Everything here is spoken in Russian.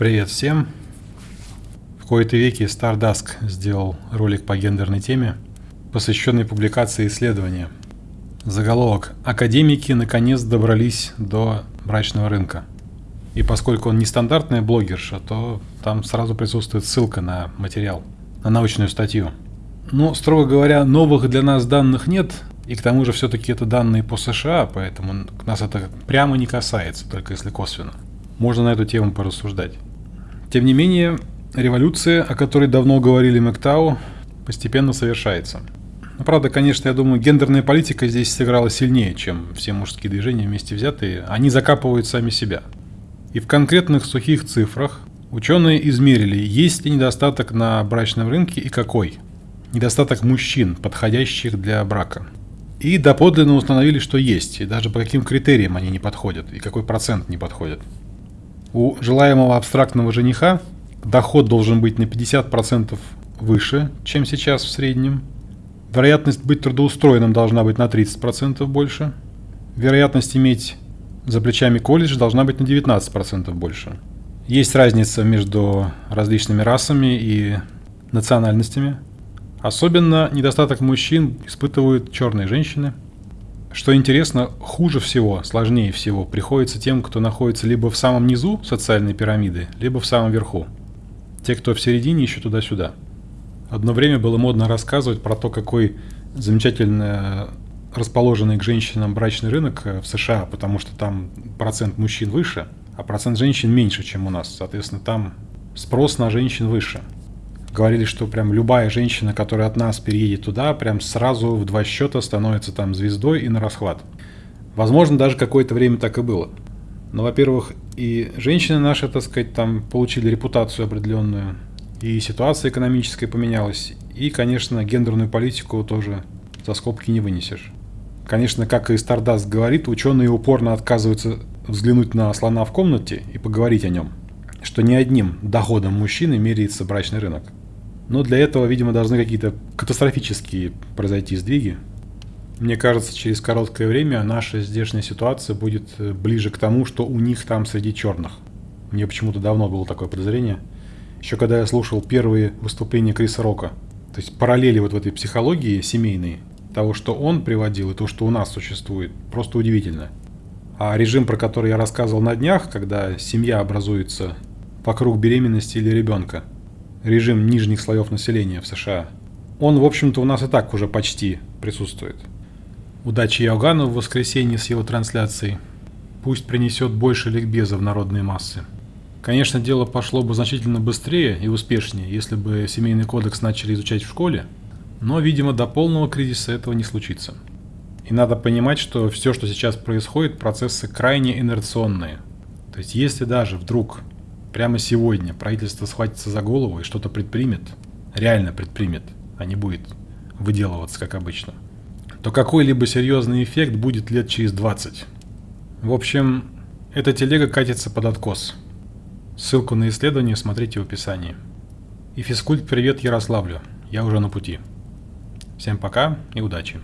Привет всем! В кои-то веки Stardusk сделал ролик по гендерной теме, посвященный публикации исследования. Заголовок «Академики наконец добрались до брачного рынка». И поскольку он не стандартная блогерша, то там сразу присутствует ссылка на материал, на научную статью. Но, строго говоря, новых для нас данных нет, и к тому же все-таки это данные по США, поэтому нас это прямо не касается, только если косвенно. Можно на эту тему порассуждать. Тем не менее, революция, о которой давно говорили Мэктау, постепенно совершается. Но, правда, конечно, я думаю, гендерная политика здесь сыграла сильнее, чем все мужские движения вместе взятые. Они закапывают сами себя. И в конкретных сухих цифрах ученые измерили, есть ли недостаток на брачном рынке и какой. Недостаток мужчин, подходящих для брака. И доподлинно установили, что есть, и даже по каким критериям они не подходят, и какой процент не подходит. У желаемого абстрактного жениха доход должен быть на 50% выше, чем сейчас в среднем. Вероятность быть трудоустроенным должна быть на 30% больше. Вероятность иметь за плечами колледж должна быть на 19% больше. Есть разница между различными расами и национальностями. Особенно недостаток мужчин испытывают черные женщины. Что интересно, хуже всего, сложнее всего приходится тем, кто находится либо в самом низу социальной пирамиды, либо в самом верху. Те, кто в середине, еще туда-сюда. Одно время было модно рассказывать про то, какой замечательно расположенный к женщинам брачный рынок э, в США, потому что там процент мужчин выше, а процент женщин меньше, чем у нас. Соответственно, там спрос на женщин выше. Говорили, что прям любая женщина, которая от нас переедет туда, прям сразу в два счета становится там звездой и на расхват. Возможно, даже какое-то время так и было. Но, во-первых, и женщины наши, так сказать, там получили репутацию определенную, и ситуация экономическая поменялась, и, конечно, гендерную политику тоже за скобки не вынесешь. Конечно, как и Stardust говорит, ученые упорно отказываются взглянуть на слона в комнате и поговорить о нем, что ни одним доходом мужчины меряется брачный рынок. Но для этого, видимо, должны какие-то катастрофические произойти сдвиги. Мне кажется, через короткое время наша здешняя ситуация будет э, ближе к тому, что у них там среди черных. Мне почему-то давно было такое подозрение. Еще когда я слушал первые выступления Криса Рока. То есть параллели вот в этой психологии семейной того, что он приводил, и то, что у нас существует, просто удивительно. А режим, про который я рассказывал на днях, когда семья образуется вокруг беременности или ребенка, режим нижних слоев населения в США, он, в общем-то, у нас и так уже почти присутствует. Удачи Иоганну в воскресенье с его трансляцией. Пусть принесет больше ликбеза в народные массы. Конечно, дело пошло бы значительно быстрее и успешнее, если бы семейный кодекс начали изучать в школе, но, видимо, до полного кризиса этого не случится. И надо понимать, что все, что сейчас происходит, процессы крайне инерционные. То есть, если даже вдруг прямо сегодня правительство схватится за голову и что-то предпримет, реально предпримет, а не будет выделываться, как обычно, то какой-либо серьезный эффект будет лет через 20. В общем, эта телега катится под откос. Ссылку на исследование смотрите в описании. И физкульт привет Ярославлю, я уже на пути. Всем пока и удачи!